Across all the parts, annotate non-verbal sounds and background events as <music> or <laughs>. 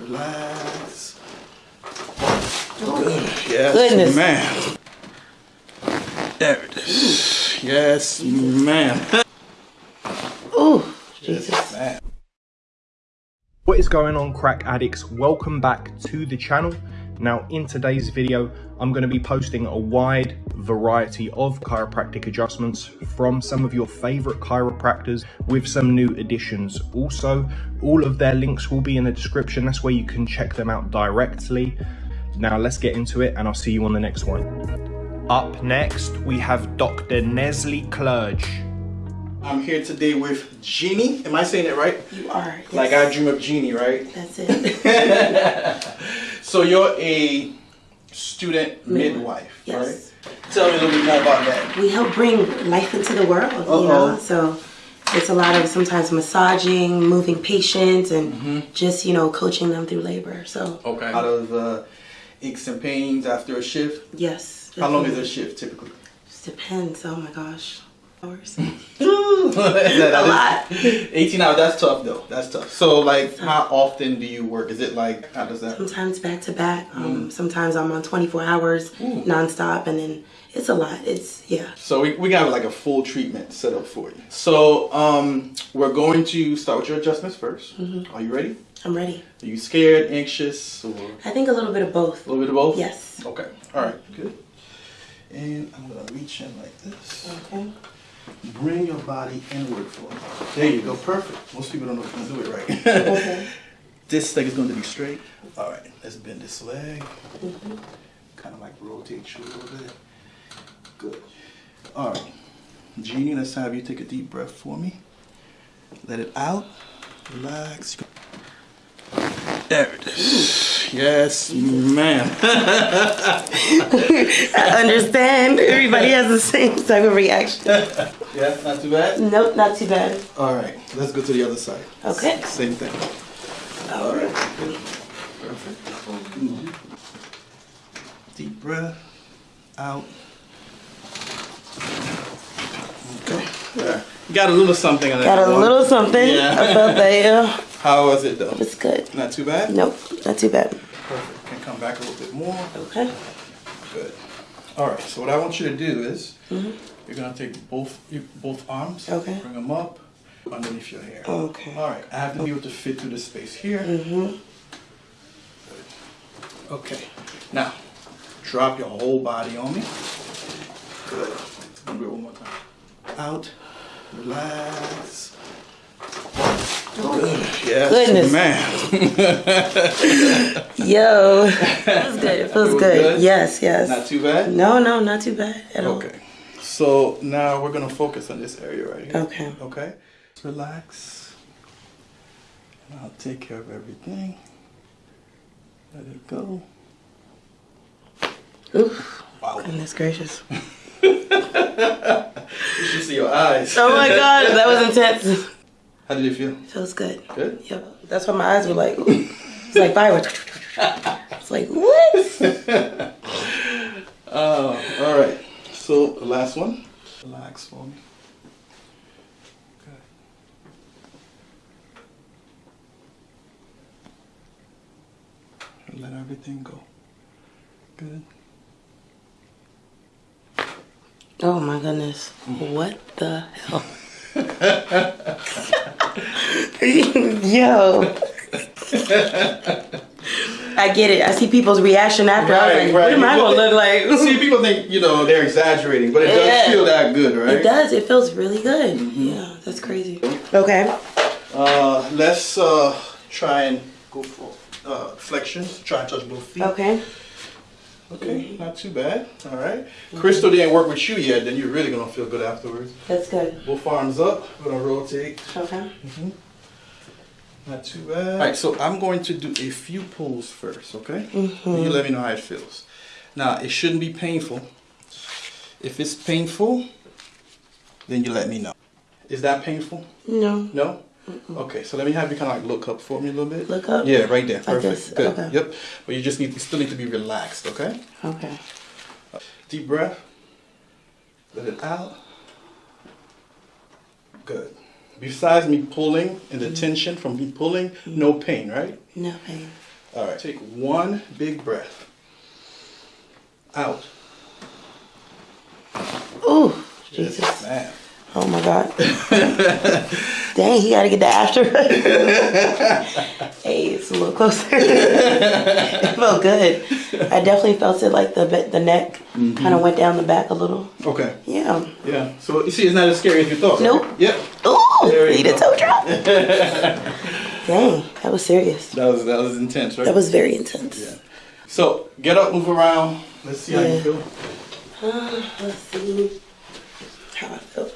Relax. Good. Yes, Goodness. ma'am. There it is. Yes, ma'am. Ooh, Jesus. ma'am. What is going on crack addicts? Welcome back to the channel. Now in today's video, I'm going to be posting a wide variety of chiropractic adjustments from some of your favorite chiropractors with some new additions. Also, all of their links will be in the description. That's where you can check them out directly. Now let's get into it and I'll see you on the next one. Up next, we have Dr. Neslie Clerge. I'm here today with Jeannie. Am I saying it right? You are. Yes. Like I dream of Jeannie, right? That's it. <laughs> So you're a student midwife, Yes. right? Tell me a little bit more about that. we help bring life into the world, you Uh-oh. know? So it's a lot of sometimes massaging, moving patients, and Mm-hmm. just, you know, coaching them through labor. So, Okay. Out of uh, aches and pains after a shift. yes. How long is a shift typically? Just depends. Oh my gosh. Hours. <laughs> a lot. 18 hours. That's tough though. That's tough. So like, how often do you work? Is it like how does that? sometimes back to back. Mm. Um, Sometimes I'm on 24 hours nonstop, and then it's a lot. It's, yeah. So we, we got like a full treatment set up for you. So um, we're going to start with your adjustments 1st Are you ready? I'm ready. Are you scared, anxious, or I think a little bit of both. A little bit of both? Yes. Okay. All right. Good. And I'm gonna reach in like this. Okay. Bring your body inward for me. There you go. Perfect. Most people don't know how to do it right. Okay. <laughs> this leg is going to be straight. All right. Let's bend this leg. Mm-hmm. Kind of like rotate you a little bit. Good. All right. Jeannie, let's have you take a deep breath for me. Let it out. Relax. There it is. Yes, ma'am. <laughs> I <laughs> understand. Everybody has the same type of reaction. <laughs> yeah, not too bad. Nope, not too bad. All right, let's go to the other side. Okay. Same thing. All right. Perfect. Deep breath. Out. Okay. Yeah. Got a little something on that. Got a one. little something. Yeah. Felt that, yeah. How was it though? It's good. Not too bad? Nope, not too bad. Perfect. Can come back a little bit more. Okay. Good. All right. So what I want you to do is you're gonna take both both arms. Okay. Bring them up underneath your hair. Okay. All right. I have to be able to fit through the space here. Mm-hmm. Okay. Now, drop your whole body on me. Good. Do it one more time. Out. Relax. Good. Yes, Goodness. man. Yo, it feels good. It feels Feels good. good? Yes, yes. Not too bad. no, no, not too bad at all. Okay. So now we're gonna focus on this area right here. Okay. Okay. Relax. And I'll take care of everything. Let it go. Oof. Wow. Goodness gracious. <laughs> You should see your eyes. Oh my god, that was intense. <laughs> How did it feel? It Feels good. Good. Yep. That's why my eyes were like, <laughs> it's like fireworks. It's like, what? <laughs> Oh, all right. So the last one. Relax for me. Good. Let everything go. Good. Oh my goodness. Mm. What the hell? Yo. I get it. I see people's reaction after. I was Right, like, right. what am I Well, gonna look like? See, people think you know they're exaggerating, but it does feel that good, right? It does. It feels really good. Yeah, that's crazy. Okay. Uh, let's uh, try and go for uh, flexions. Try and touch both feet. Okay. Okay, not too bad. All right. Crystal didn't work with you yet, then you're really gonna feel good afterwards. That's good. Both arms up. We're gonna rotate. Okay. Mhm. Not too bad. All right, so I'm going to do a few pulls first, okay? And you let me know how it feels. Now, it shouldn't be painful. If it's painful, then you let me know. Is that painful? No. No? Okay, so let me have you kind of like look up for me a little bit. Look up? Yeah, right there. Perfect. Good. Okay. Yep. But you just need you still need to be relaxed, okay? Okay. Deep breath. Let it out. Good. besides me pulling and the mm. tension from me pulling, mm. no pain, right? No pain. All right, take one big breath. Out. Ooh, Yes, Jesus. man. Oh my God. <laughs> Dang, he gotta get the after. <laughs> hey, it's a little closer. <laughs> it felt good. I definitely felt it like the the neck kind of went down the back a little. Okay. Yeah. Yeah. So you see, it's not as scary as you thought. right? Nope. Yep. Ooh, need a go. toe drop. Dang, that was serious. That was that was intense, right? That was very intense. Yeah. So get up, move around. Let's see how you feel. Uh, <sighs> let's see how I feel.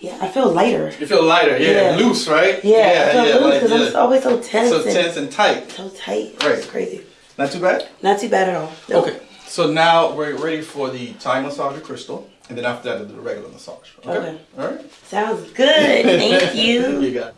Yeah, I feel lighter. You feel lighter, yeah, Yeah. loose, right? Yeah, I feel loose like, because I'm always so tense. so and tense and tight. So tight. Right. It's crazy. Not too bad. Not too bad at all. Okay. So now we're ready for the Thai massage crystal, and then after that, the regular massage. Okay. Okay. All right. Sounds good. <laughs> Thank you. You got. it.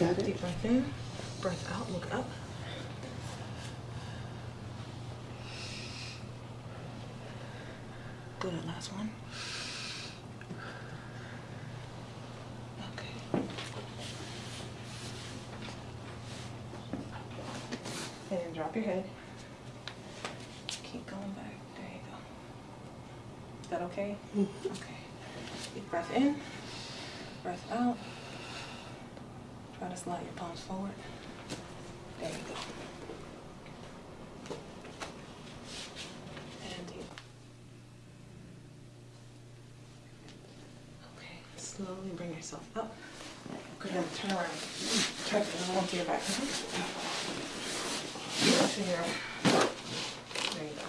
Got it. Deep breath in. Breath out. Look up. Good. Last one. Okay. And then drop your head. Keep going back. There you go. Is that okay? Mm-hmm. Okay. Deep breath in. Breath out. Try to slide your palms forward. There you go. And deep. Okay. Slowly bring yourself up. Go ahead and turn around. Turn it onto your back. To your, there you go.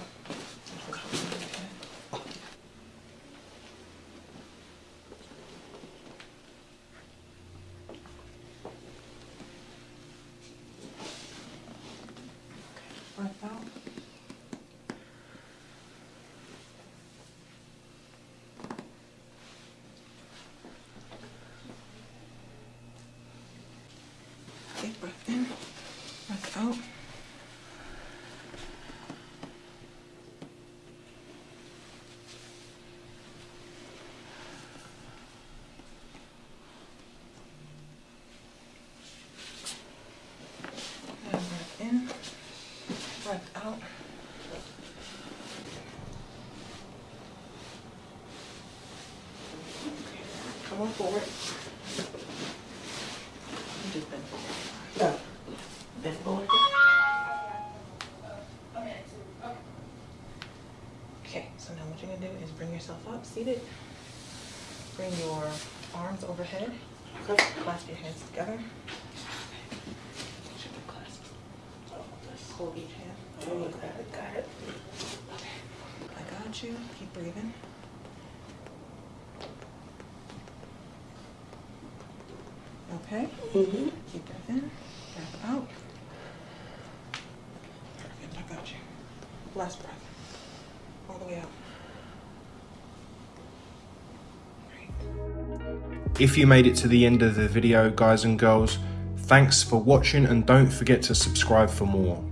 Breath out. Deep breath in, breath out. Bring yourself up, seated. Bring your arms overhead. Clasp your hands together. Should be clasped. Hold each hand. Oh, got it, got it. I got you. Keep breathing. Okay. Mm-hmm. Keep breathing. Breath out. Perfect. I got you. Last breath. All the way out. If you made it to the end of the video, guys and girls, thanks for watching and don't forget to subscribe for more.